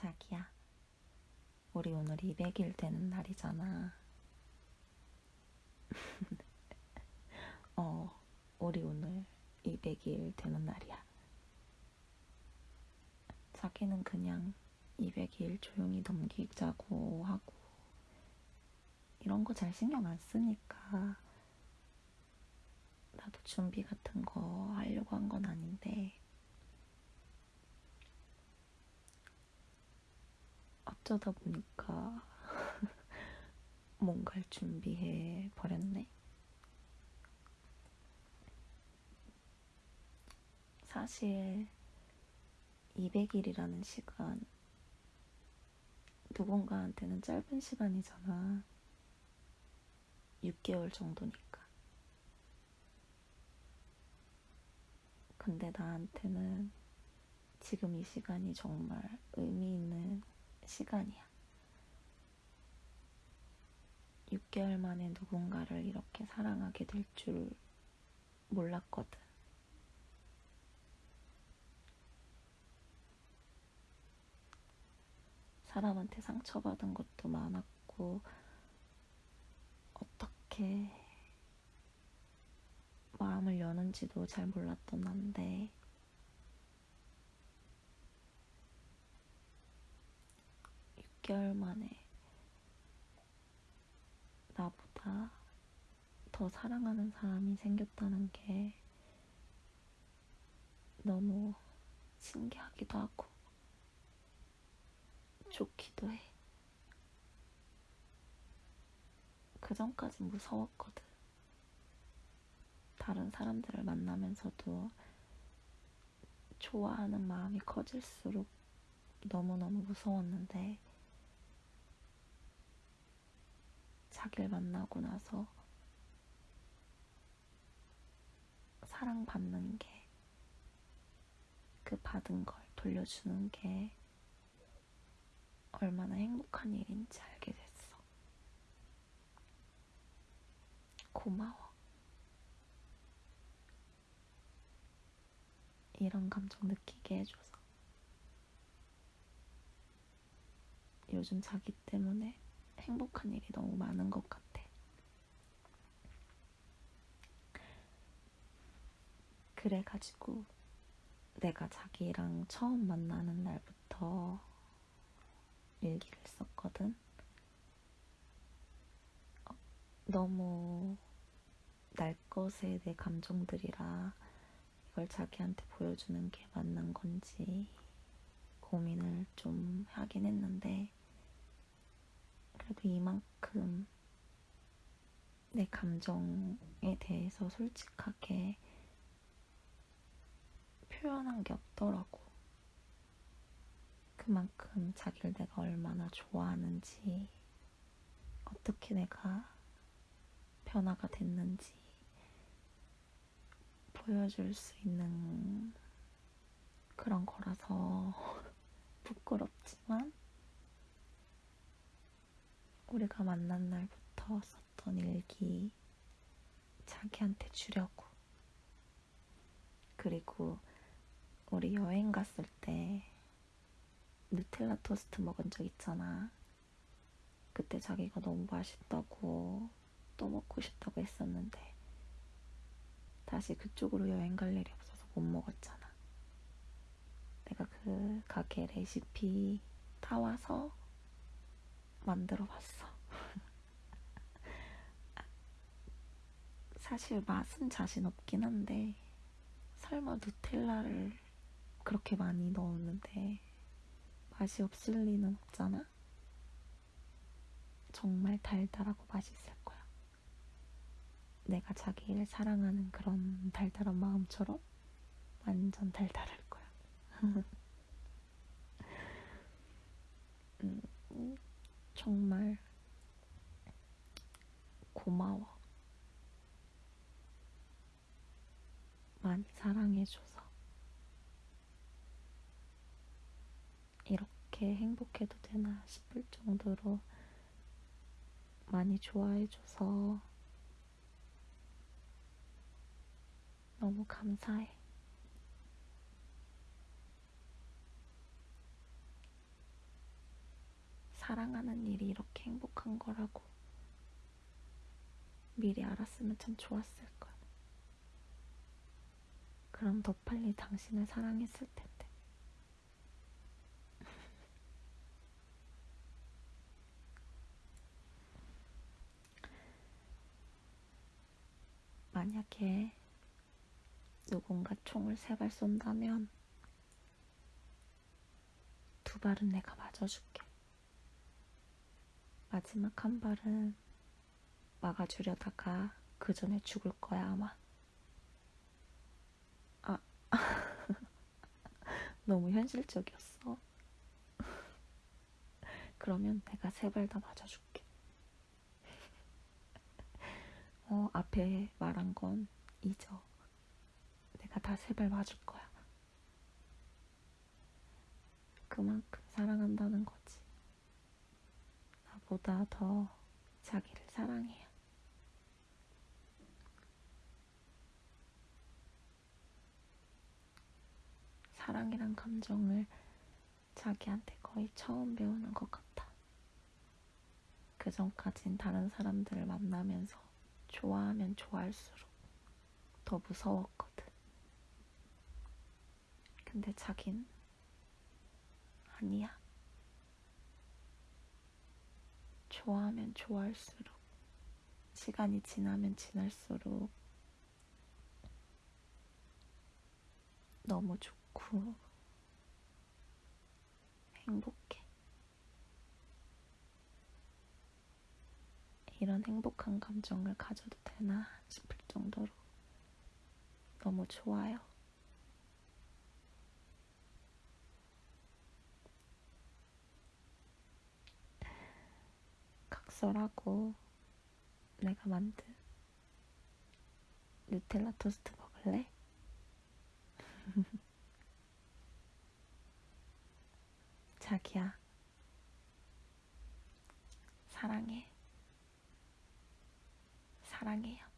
자기야, 우리 오늘 200일 되는 날이잖아. 어, 우리 오늘 200일 되는 날이야. 자기는 그냥 200일 조용히 넘기자고 하고, 이런 거 잘 신경 안 쓰니까, 나도 준비 같은 거하려고 한 건 아닌데, 어쩌다 보니까 뭔가를 준비해 버렸네. 사실 200일이라는 시간 누군가한테는 짧은 시간이잖아. 6개월 정도니까. 근데 나한테는 지금 이 시간이 정말 의미 있는 시간이야. 6개월 만에 누군가를 이렇게 사랑하게 될 줄 몰랐거든. 사람한테 상처받은 것도 많았고, 어떻게 마음을 여는지도 잘 몰랐던 난데, 6개월 만에 나보다 더 사랑하는 사람이 생겼다는 게 너무 신기하기도 하고 좋기도 해. 그 전까진 무서웠거든. 다른 사람들을 만나면서도 좋아하는 마음이 커질수록 너무너무 무서웠는데, 자기를 만나고 나서 사랑받는 게, 그 받은 걸 돌려주는 게 얼마나 행복한 일인지 알게 됐어. 고마워. 이런 감정 느끼게 해줘서. 요즘 자기 때문에 행복한 일이 너무 많은 것 같아. 그래가지고 내가 자기랑 처음 만나는 날부터 일기를 썼거든. 어, 너무 날 것에 내 감정들이라 이걸 자기한테 보여주는 게 맞는 건지 고민을 좀 하긴 했는데 그래도 이만큼 내 감정에 대해서 솔직하게 표현한 게 없더라고. 그만큼 자기를 내가 얼마나 좋아하는지, 어떻게 내가 변화가 됐는지 보여줄 수 있는 그런 거라서 부끄럽지만 우리가 만난 날부터 썼던 일기 자기한테 주려고. 그리고 우리 여행 갔을 때 누텔라 토스트 먹은 적 있잖아. 그때 자기가 너무 맛있다고 또 먹고 싶다고 했었는데 다시 그쪽으로 여행 갈 일이 없어서 못 먹었잖아. 내가 그 가게 레시피 타와서 만들어 봤어. 사실 맛은 자신 없긴 한데 설마 누텔라를 그렇게 많이 넣었는데 맛이 없을 리는 없잖아? 정말 달달하고 맛있을 거야. 내가 자기를 사랑하는 그런 달달한 마음처럼 완전 달달할 거야. 음, 정말 고마워. 많이 사랑해줘서. 이렇게 행복해도 되나 싶을 정도로 많이 좋아해줘서 너무 감사해. 사랑하는 일이 이렇게 행복한 거라고 미리 알았으면 참 좋았을 걸. 그럼 더 빨리 당신을 사랑했을 텐데. 만약에 누군가 총을 세 발 쏜다면 두 발은 내가 맞아줄게. 마지막 한 발은 막아주려다가 그 전에 죽을 거야, 아마. 아, 너무 현실적이었어. 그러면 내가 세 발 다 맞아줄게. 어, 앞에 말한 건 잊어. 내가 다 세 발 맞을 거야. 그만큼 사랑한다는 거지. 나보다 더 자기를 사랑해요. 사랑이란 감정을 자기한테 거의 처음 배우는 것 같아. 그 전까진 다른 사람들을 만나면서 좋아하면 좋아할수록 더 무서웠거든. 근데 자긴 아니야. 좋아하면 좋아할수록 시간이 지나면 지날수록 너무 좋고 행복해. 이런 행복한 감정을 가져도 되나 싶을 정도로 너무 좋아요. 각설하고 내가 만든 누텔라 토스트 먹을래? 자기야, 사랑해. 사랑해요.